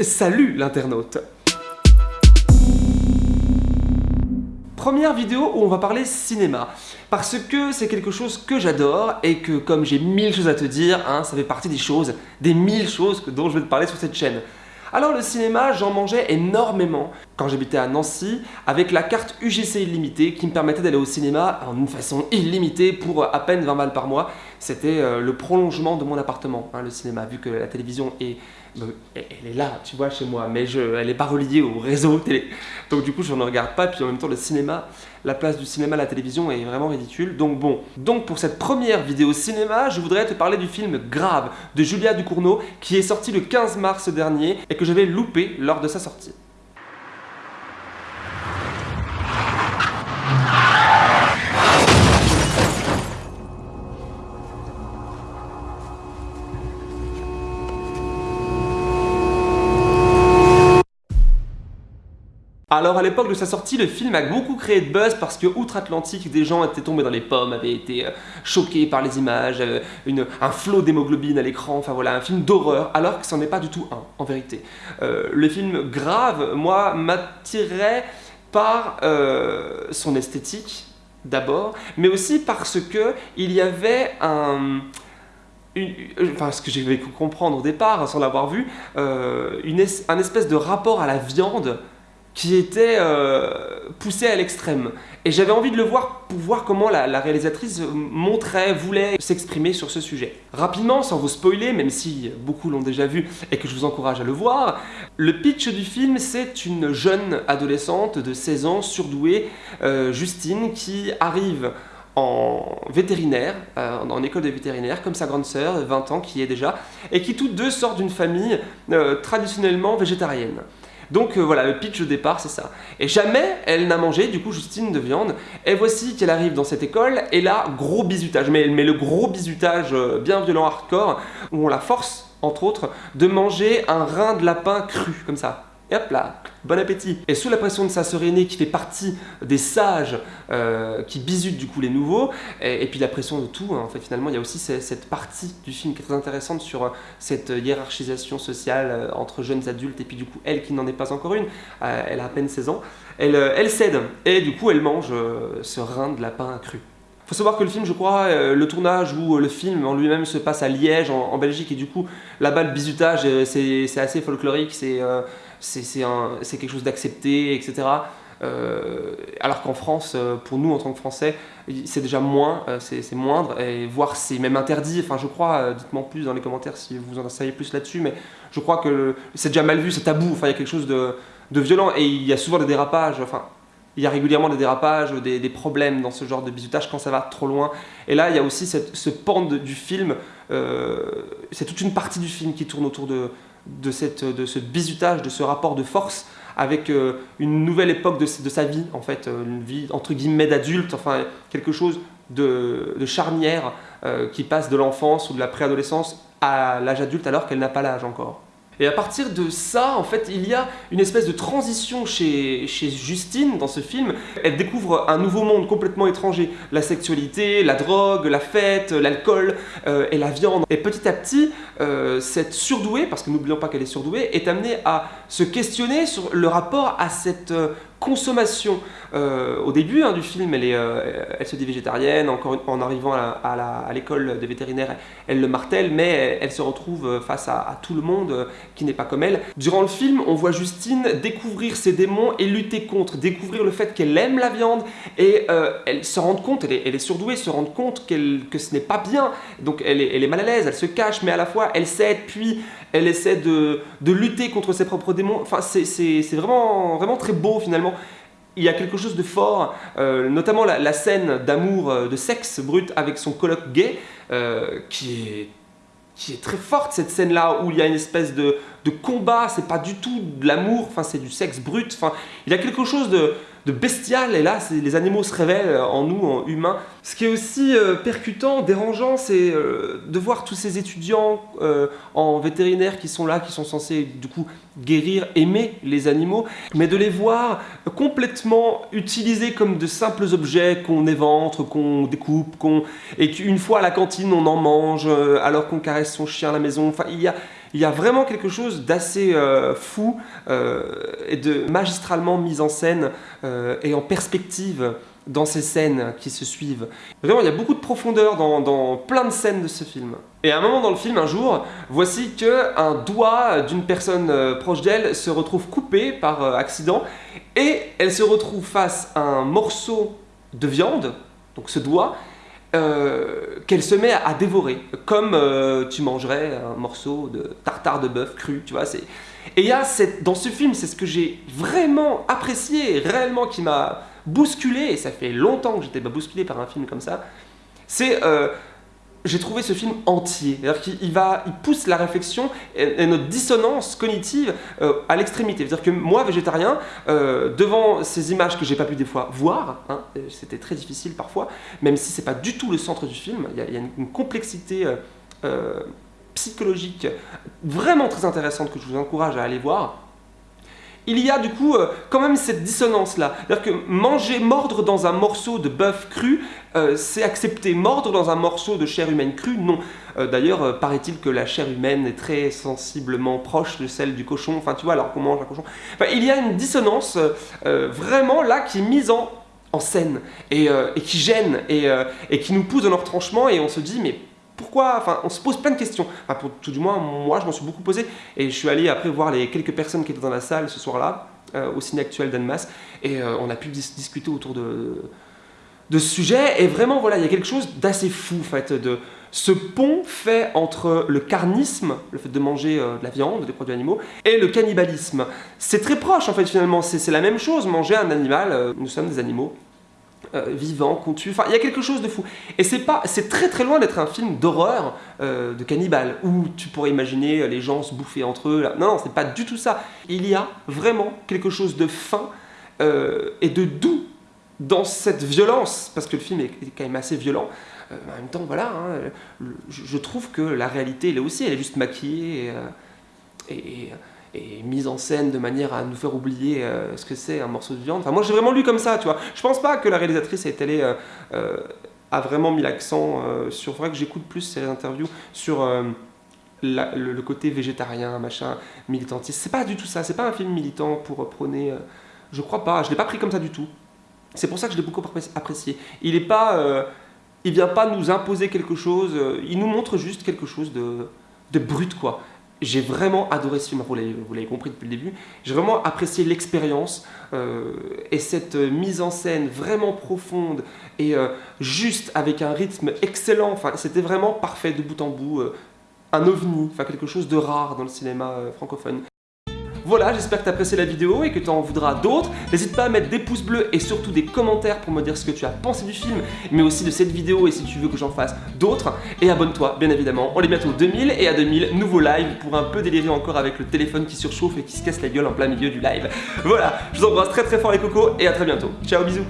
Salut l'internaute Première vidéo où on va parler cinéma, parce que c'est quelque chose que j'adore et que comme j'ai mille choses à te dire, hein, ça fait partie des choses, des mille choses dont je vais te parler sur cette chaîne. Alors le cinéma, j'en mangeais énormément quand j'habitais à Nancy avec la carte UGC illimitée qui me permettait d'aller au cinéma en une façon illimitée pour à peine 20 balles par mois. C'était euh, le prolongement de mon appartement, hein, le cinéma, vu que la télévision est elle est là, tu vois, chez moi, mais je, elle n'est pas reliée au réseau télé. Donc du coup, je ne regarde pas, puis en même temps, le cinéma, la place du cinéma à la télévision est vraiment ridicule. Donc bon, donc pour cette première vidéo cinéma, je voudrais te parler du film Grave de Julia Ducournau, qui est sorti le 15 mars dernier et que j'avais loupé lors de sa sortie. Alors à l'époque de sa sortie, le film a beaucoup créé de buzz parce que outre-Atlantique, des gens étaient tombés dans les pommes, avaient été euh, choqués par les images, euh, un flot d'hémoglobine à l'écran, enfin voilà, un film d'horreur, alors que ce n'en est pas du tout un, en vérité. Euh, le film Grave, moi, m'attirait par son esthétique, d'abord, mais aussi parce que il y avait un... enfin ce que j'ai pu comprendre au départ sans l'avoir vu, une un espèce de rapport à la viande qui était euh, poussé à l'extrême. Et j'avais envie de le voir pour voir comment la, réalisatrice montrait, voulait s'exprimer sur ce sujet. Rapidement, sans vous spoiler, même si beaucoup l'ont déjà vu et que je vous encourage à le voir, le pitch du film, c'est une jeune adolescente de 16 ans, surdouée, euh, Justine, qui arrive en vétérinaire, euh, en école de vétérinaire, comme sa grande sœur, 20 ans, qui est déjà, et qui toutes deux sortent d'une famille traditionnellement végétarienne. Donc euh, voilà, le pitch au départ, c'est ça. Et jamais elle n'a mangé, du coup, Justine, de viande. Et voici qu'elle arrive dans cette école, et là, gros bizutage. Mais, mais le gros bizutage euh, bien violent, hardcore, où on la force, entre autres, de manger un rein de lapin cru, comme ça. Et hop là, bon appétit Et sous la pression de sa sœur aînée qui fait partie des sages euh, qui bisutent du coup les nouveaux, et, puis la pression de tout, hein, en fait finalement il y a aussi cette partie du film qui est très intéressante sur euh, cette hiérarchisation sociale euh, entre jeunes adultes, et puis du coup elle qui n'en est pas encore une, elle a à peine 16 ans, elle, cède, et du coup elle mange ce rein de lapin cru. Faut savoir que le film, je crois, le tournage ou le film en lui-même se passe à Liège, en, Belgique, et du coup, là-bas, le bizutage, c'est assez folklorique, c'est c'est quelque chose d'accepté, etc. Euh, alors qu'en France, euh, pour nous en tant que Français, c'est déjà moins, euh, c'est moindre, et voire c'est même interdit. Enfin, je crois, dites-moi plus dans les commentaires si vous en savez plus là-dessus, mais je crois que c'est déjà mal vu, c'est tabou. Enfin, il y a quelque chose de, violent et il y a souvent des dérapages. Enfin, il y a régulièrement des dérapages, des, problèmes dans ce genre de bisutage quand ça va trop loin. Et là, il y a aussi ce pan du film, c'est toute une partie du film qui tourne autour de, de, cette, de ce bizutage, de ce rapport de force avec euh, une nouvelle époque de, de, sa vie, en fait, euh, une vie entre guillemets d'adulte, enfin quelque chose de, de charnière euh, qui passe de l'enfance ou de la préadolescence à l'âge adulte alors qu'elle n'a pas l'âge encore. Et à partir de ça, en fait, il y a une espèce de transition chez, Justine dans ce film. Elle découvre un nouveau monde complètement étranger. La sexualité, la drogue, la fête, l'alcool euh, et la viande. Et petit à petit, euh, cette surdouée, parce que n'oublions pas qu'elle est surdouée, est amenée à se questionner sur le rapport à cette euh, consommation. Euh, au début hein, du film, euh, elle se dit végétarienne, encore en arrivant à l'école des vétérinaires, elle le martèle, mais elle, se retrouve face à, tout le monde euh, qui n'est pas comme elle. Durant le film, on voit Justine découvrir ses démons et lutter contre, découvrir le fait qu'elle aime la viande et elle se rend compte, elle est, elle surdouée, se rend compte que ce n'est pas bien, donc elle est, elle est mal à l'aise, elle se cache, mais à la fois elle cède, puis elle essaie de, de lutter contre ses propres démons. Enfin, c'est vraiment, vraiment très beau finalement. Il y a quelque chose de fort, euh, notamment la, scène d'amour, euh, de sexe brut avec son coloc gay, euh, qui, est, qui est très forte, cette scène-là, où il y a une espèce de, de combat, c'est pas du tout de l'amour, enfin c'est du sexe brut, enfin il y a quelque chose de, de bestial, et là, les animaux se révèlent en nous, en humains. Ce qui est aussi euh, percutant, dérangeant, c'est euh, de voir tous ces étudiants euh, en vétérinaire qui sont là, qui sont censés, du coup, guérir, aimer les animaux, mais de les voir complètement utilisés comme de simples objets qu'on éventre, qu'on découpe, qu'on et qu'une fois à la cantine, on en mange, alors qu'on caresse son chien à la maison. Il y a Il y a vraiment quelque chose d'assez fou et de magistralement mis en scène et en perspective dans ces scènes qui se suivent. Vraiment, il y a beaucoup de profondeur dans, plein de scènes de ce film. Et à un moment dans le film, un jour, voici que un doigt d'une personne euh, proche d'elle se retrouve coupé par euh, accident et elle se retrouve face à un morceau de viande, donc ce doigt, euh, qu'elle se met à, dévorer, comme tu mangerais un morceau de tartare de bœuf cru, tu vois. Et y a cette, dans ce film, c'est ce que j'ai vraiment apprécié, réellement, qui m'a bousculé, et ça fait longtemps que j'étais bousculé par un film comme ça, c'est... Euh, j'ai trouvé ce film entier. C'est-à-dire qu'il il pousse la réflexion et, notre dissonance cognitive euh, à l'extrémité. C'est-à-dire que moi, végétarien, euh, devant ces images que j'ai pas pu des fois voir, hein, c'était très difficile parfois, même si c'est pas du tout le centre du film, il y, a une, complexité psychologique vraiment très intéressante que je vous encourage à aller voir il y a du coup euh, quand même cette dissonance-là. C'est-à-dire que manger, mordre dans un morceau de bœuf cru, euh, c'est accepter. Mordre dans un morceau de chair humaine crue, non. Euh, d'ailleurs, paraît-il que la chair humaine est très sensiblement proche de celle du cochon. Enfin, tu vois, alors qu'on mange un cochon. Enfin, il y a une dissonance vraiment là qui est mise en, scène et, qui gêne et, qui nous pousse dans leur tranchement et on se dit, mais pourquoi? Enfin, on se pose plein de questions. Enfin, pour, tout du moins, moi, je m'en suis beaucoup posé. Et je suis allé après voir les quelques personnes qui étaient dans la salle ce soir-là, euh, au ciné actuel d'Annemasse, et euh, on a pu discuter autour de, de ce sujet. Et vraiment, voilà, il y a quelque chose d'assez fou, en fait, de ce pont fait entre le carnisme, le fait de manger euh, de la viande, des produits animaux, et le cannibalisme. C'est très proche, en fait, finalement. C'est la même chose, manger un animal. nous sommes des animaux. Euh, vivant, contu, enfin il y a quelque chose de fou. Et c'est pas, c'est très très loin d'être un film d'horreur, euh, de cannibale, où tu pourrais imaginer les gens se bouffer entre eux. Là. Non, c'est pas du tout ça. Il y a vraiment quelque chose de fin euh, et de doux dans cette violence, parce que le film est, quand même assez violent. en même temps, voilà, hein, je, trouve que la réalité, elle est aussi, elle est juste maquillée et et mise en scène de manière à nous faire oublier euh, ce que c'est un morceau de viande. Enfin, moi, j'ai vraiment lu comme ça, tu vois. Je pense pas que la réalisatrice est allée, euh, euh, a vraiment mis l'accent sur... Il faudrait que j'écoute plus ces interviews sur le, côté végétarien, machin, militantiste. C'est pas du tout ça. C'est pas un film militant pour prôner... je crois pas. Je l'ai pas pris comme ça du tout. C'est pour ça que je l'ai beaucoup apprécié. Il est pas... il vient pas nous imposer quelque chose. il nous montre juste quelque chose de, de brut, quoi j'ai vraiment adoré ce film, vous l'avez compris depuis le début, j'ai vraiment apprécié l'expérience euh, et cette mise en scène vraiment profonde et euh, juste avec un rythme excellent, enfin c'était vraiment parfait de bout en bout, euh, un ovni, enfin quelque chose de rare dans le cinéma francophone. Voilà, j'espère que tu as apprécié la vidéo et que tu en voudras d'autres. N'hésite pas à mettre des pouces bleus et surtout des commentaires pour me dire ce que tu as pensé du film, mais aussi de cette vidéo et si tu veux que j'en fasse d'autres. Et abonne-toi, bien évidemment. On est bientôt 2000 et à 2000, nouveau live pour un peu délirer encore avec le téléphone qui surchauffe et qui se casse la gueule en plein milieu du live. Voilà, je vous embrasse très très fort les cocos et à très bientôt. Ciao, bisous